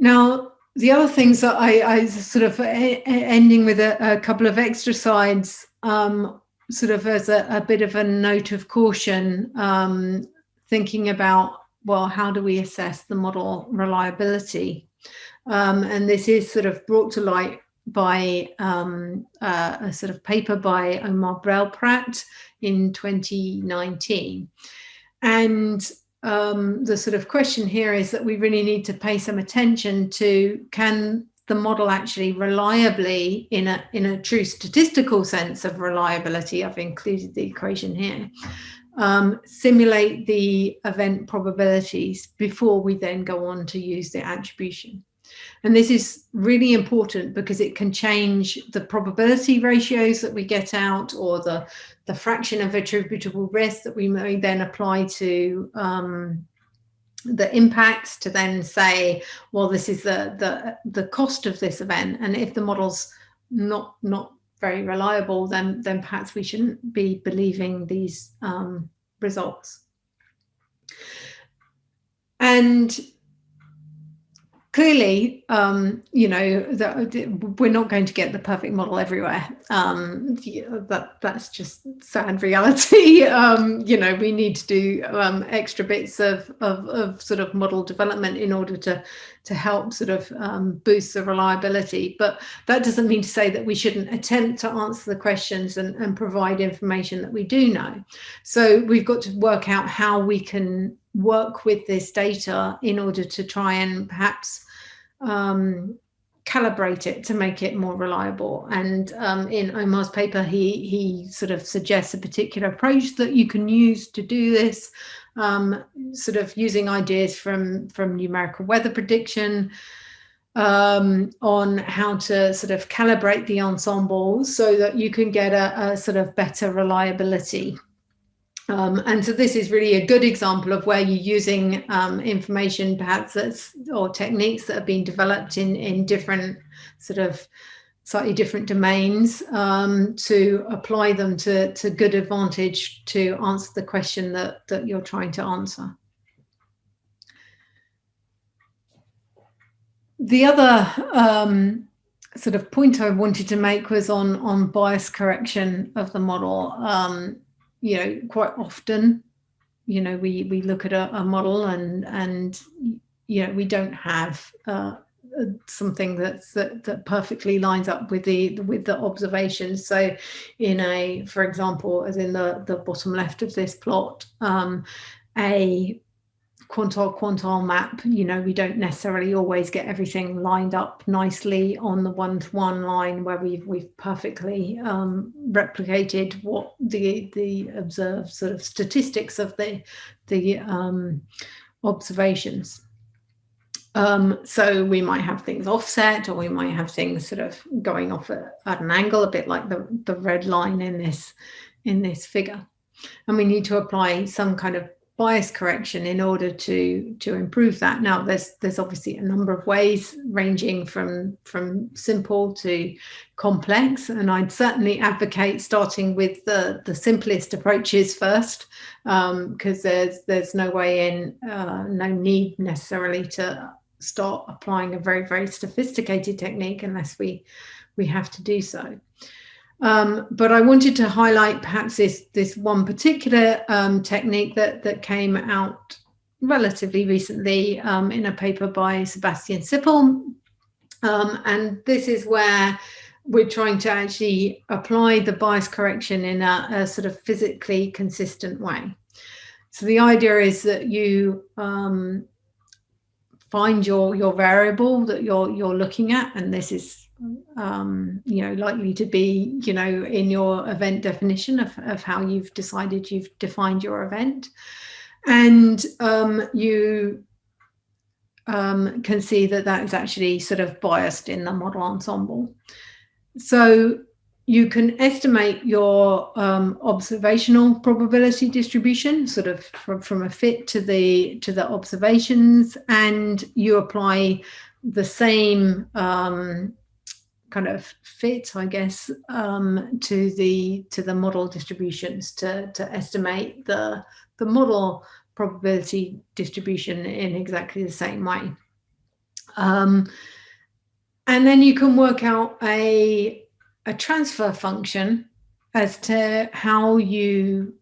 Now, the other things that I, I sort of ending with a, a, couple of extra slides, um, sort of as a, a, bit of a note of caution, um, thinking about, well, how do we assess the model reliability? Um, and this is sort of brought to light by um, uh, a sort of paper by Omar Bellprat in 2019. And um, the sort of question here is that we really need to pay some attention to can the model actually reliably in a in a true statistical sense of reliability I've included the equation here um, simulate the event probabilities before we then go on to use the attribution and this is really important because it can change the probability ratios that we get out or the, the fraction of attributable risk that we may then apply to um, the impacts to then say, well, this is the, the, the cost of this event. And if the model's not, not very reliable, then, then perhaps we shouldn't be believing these um, results. And clearly, um, you know, that we're not going to get the perfect model everywhere. Um, that that's just sad reality. um, you know, we need to do um, extra bits of, of, of sort of model development in order to to help sort of um, boost the reliability. But that doesn't mean to say that we shouldn't attempt to answer the questions and, and provide information that we do know. So we've got to work out how we can work with this data in order to try and perhaps um, calibrate it to make it more reliable. And um, in Omar's paper, he, he sort of suggests a particular approach that you can use to do this, um, sort of using ideas from, from numerical weather prediction, um, on how to sort of calibrate the ensemble so that you can get a, a sort of better reliability. Um, and so this is really a good example of where you're using um, information perhaps that's or techniques that have been developed in, in different sort of slightly different domains um, to apply them to, to good advantage to answer the question that, that you're trying to answer. The other um, sort of point I wanted to make was on, on bias correction of the model. Um, you know, quite often, you know, we, we look at a, a model and, and, you know, we don't have uh, something that's that, that perfectly lines up with the with the observations so in a for example as in the the bottom left of this plot um, a quantile quantile map, you know, we don't necessarily always get everything lined up nicely on the one-to-one -one line where we've we've perfectly um, replicated what the the observed sort of statistics of the the um, observations. Um, so we might have things offset or we might have things sort of going off at, at an angle, a bit like the, the red line in this in this figure. And we need to apply some kind of bias correction in order to to improve that. Now, there's there's obviously a number of ways ranging from from simple to complex, and I'd certainly advocate starting with the the simplest approaches first, because um, there's there's no way in, uh, no need necessarily to start applying a very very sophisticated technique unless we we have to do so. Um, but I wanted to highlight perhaps this, this one particular um, technique that, that came out relatively recently um, in a paper by Sebastian Sippel. Um, and this is where we're trying to actually apply the bias correction in a, a sort of physically consistent way. So the idea is that you um, find your your variable that you're you're looking at, and this is um, you know, likely to be, you know, in your event definition of, of how you've decided you've defined your event. And um, you um, can see that that is actually sort of biased in the model ensemble. So you can estimate your um, observational probability distribution sort of from, from a fit to the to the observations and you apply the same um, kind of fit, I guess, um, to the to the model distributions to to estimate the the model probability distribution in exactly the same way. Um, and then you can work out a, a transfer function as to how you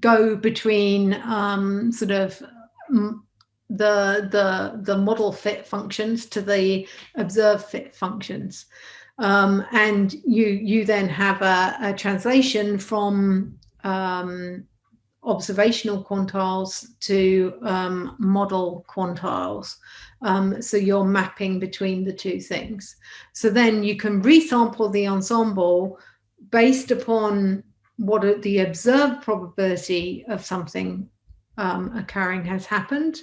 go between um, sort of the the the model fit functions to the observe fit functions. Um, and you you then have a, a translation from um, observational quantiles to um, model quantiles. Um, so you're mapping between the two things. So then you can resample the ensemble based upon what the observed probability of something um, occurring has happened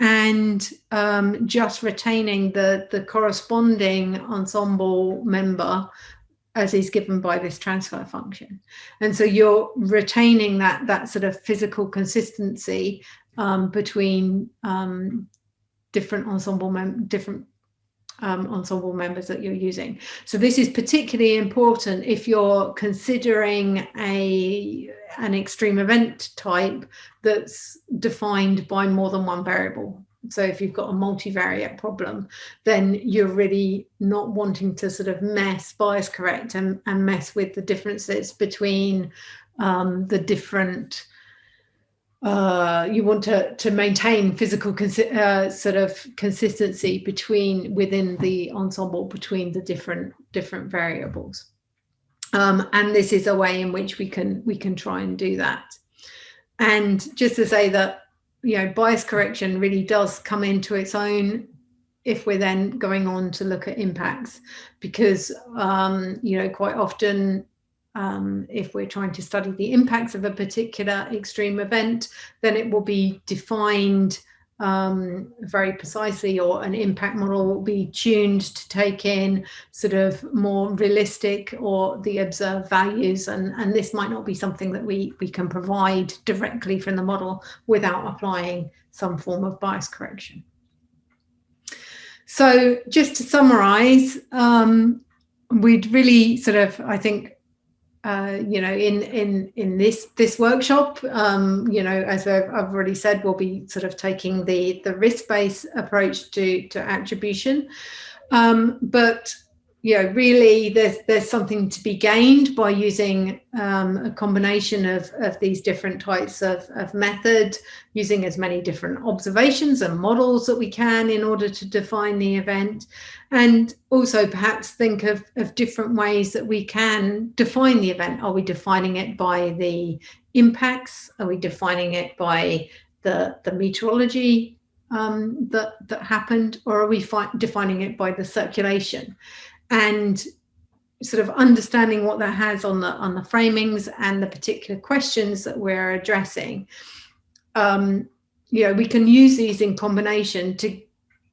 and um, just retaining the, the corresponding ensemble member as is given by this transfer function. And so you're retaining that, that sort of physical consistency um, between um, different ensemble different um, ensemble members that you're using. So this is particularly important if you're considering a an extreme event type that's defined by more than one variable. So if you've got a multivariate problem, then you're really not wanting to sort of mess, bias correct and, and mess with the differences between um, the different uh, you want to to maintain physical uh, sort of consistency between within the ensemble between the different different variables. Um, and this is a way in which we can we can try and do that. And just to say that you know bias correction really does come into its own if we're then going on to look at impacts. Because um, you know quite often um, if we're trying to study the impacts of a particular extreme event, then it will be defined um, very precisely or an impact model will be tuned to take in sort of more realistic or the observed values and, and this might not be something that we, we can provide directly from the model without applying some form of bias correction. So just to summarize, um, we'd really sort of, I think, uh, you know, in in in this this workshop, um, you know, as I've, I've, already said, we'll be sort of taking the the risk based approach to to attribution, um, but you know, really there's there's something to be gained by using um, a combination of, of these different types of, of method, using as many different observations and models that we can in order to define the event, and also perhaps think of, of different ways that we can define the event. Are we defining it by the impacts? Are we defining it by the, the meteorology um, that, that happened, or are we defining it by the circulation? And sort of understanding what that has on the on the framings and the particular questions that we're addressing. Um you know we can use these in combination to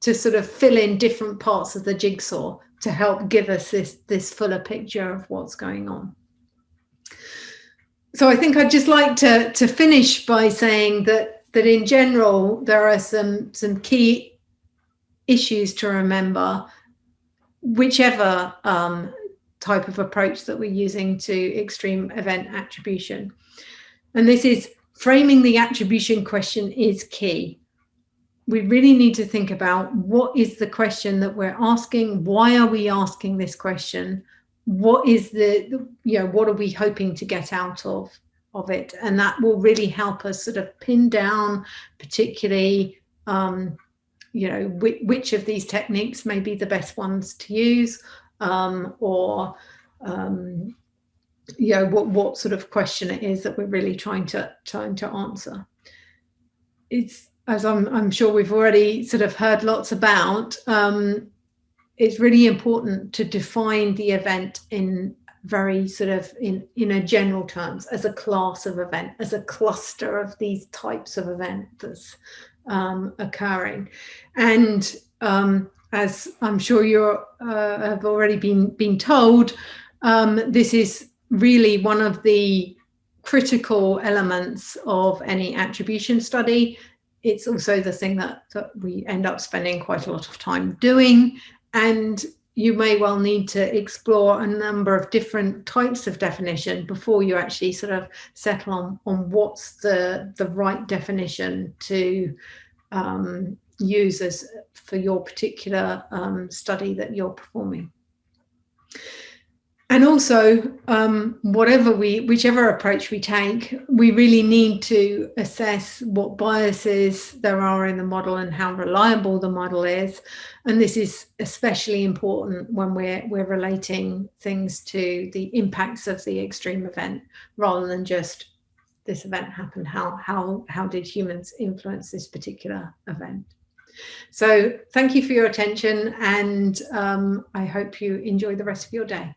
to sort of fill in different parts of the jigsaw to help give us this this fuller picture of what's going on. So i think i'd just like to to finish by saying that that in general there are some some key issues to remember whichever um, type of approach that we're using to extreme event attribution. And this is framing the attribution question is key. We really need to think about what is the question that we're asking? Why are we asking this question? What is the, you know, what are we hoping to get out of, of it? And that will really help us sort of pin down particularly um, you know, which, which of these techniques may be the best ones to use um, or, um, you know, what, what sort of question it is that we're really trying to, trying to answer. It's, as I'm, I'm sure we've already sort of heard lots about, um, it's really important to define the event in very sort of in in a general terms as a class of event as a cluster of these types of events um, occurring. And um, as I'm sure you uh, have already been, been told, um, this is really one of the critical elements of any attribution study. It's also the thing that, that we end up spending quite a lot of time doing. And you may well need to explore a number of different types of definition before you actually sort of settle on, on what's the, the right definition to, um, use as for your particular um, study that you're performing. And also, um, whatever we, whichever approach we take, we really need to assess what biases there are in the model and how reliable the model is. And this is especially important when we're, we're relating things to the impacts of the extreme event rather than just this event happened, how, how, how did humans influence this particular event? So thank you for your attention and um, I hope you enjoy the rest of your day.